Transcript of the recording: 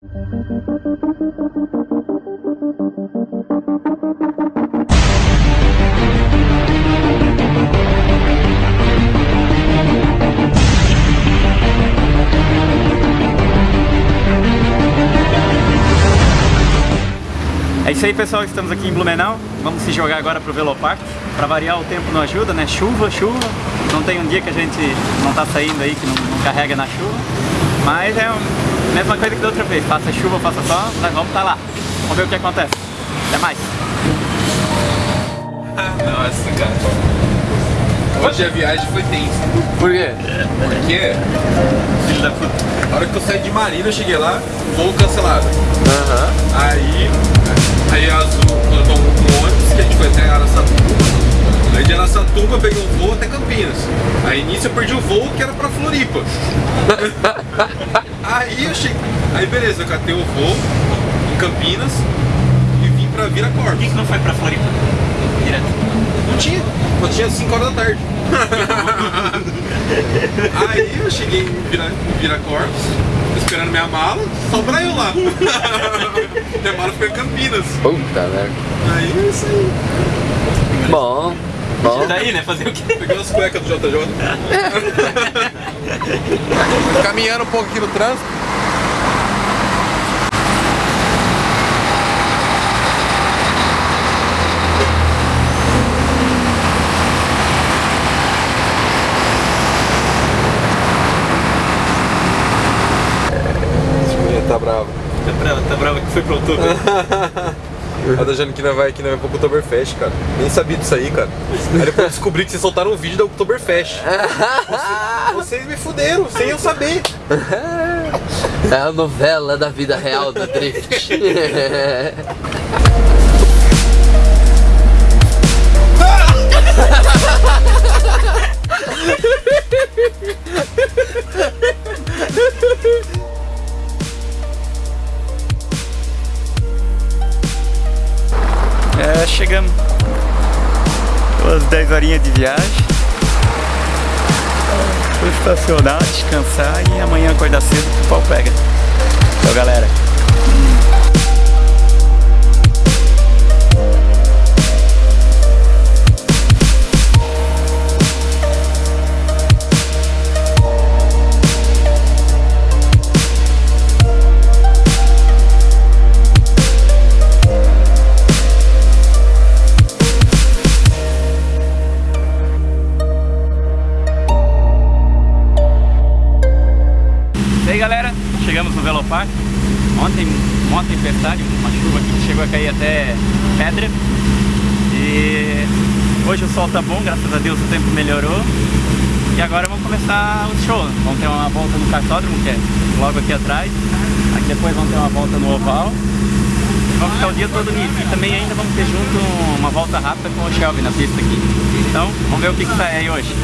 É isso aí pessoal, estamos aqui em Blumenau, vamos se jogar agora pro Velopark. Pra variar o tempo não ajuda, né? Chuva, chuva, não tem um dia que a gente não tá saindo aí, que não, não carrega na chuva. Mas é a mesma coisa que da outra vez, faça chuva, faça sol, nós vamos estar tá lá. Vamos ver o que acontece. Até mais! Nossa, cara. Hoje a viagem foi tensa. Por quê? Porque Filho da puta. a hora que eu saí de Marina, eu cheguei lá, voo cancelado. Aham. Aí, aí as, eu tomo um ônibus que a gente foi até Araçatuba. Aí de Araçatuba eu peguei um voo até Campinas. Aí nisso eu perdi o voo que era pra Floripa. aí beleza, eu catei o voo em Campinas e vim pra Por que, Viracopos. que não foi pra Floripa? Direto. Não tinha, só tinha 5 horas da tarde. Aí eu cheguei em Vira, em Viracopos, esperando minha mala, só pra eu lá. minha mala ficou em Campinas. Puta merda. Aí é isso aí. Bom, bom. Daí, né? Fazer o quê? Peguei as cuecas do JJ. Caminhando um pouco aqui no trânsito. Tá brava. Tá brava, tá brava que foi pro outubro. A da Jane que não vai, que não vai pro Oktoberfest, cara. Nem sabia disso aí, cara. Aí depois eu descobri que vocês soltaram um vídeo da Oktoberfest. Vocês, vocês me fuderam, sem eu saber. É a novela da vida real do Drift. Duas 10 horinhas de viagem. Vou estacionar, descansar e amanhã acordar cedo que o pau pega. Então galera. Velopark. Ontem, uma tempestade, uma chuva que chegou a cair até pedra. E hoje o sol tá bom, graças a Deus o tempo melhorou. E agora vamos começar o show. Vamos ter uma volta no cartódromo, que é logo aqui atrás. Aqui depois vamos ter uma volta no oval. E vamos ficar o dia todo nisso. E também ainda vamos ter junto uma volta rápida com o Shelby na pista aqui. Então, vamos ver o que, que sai aí hoje.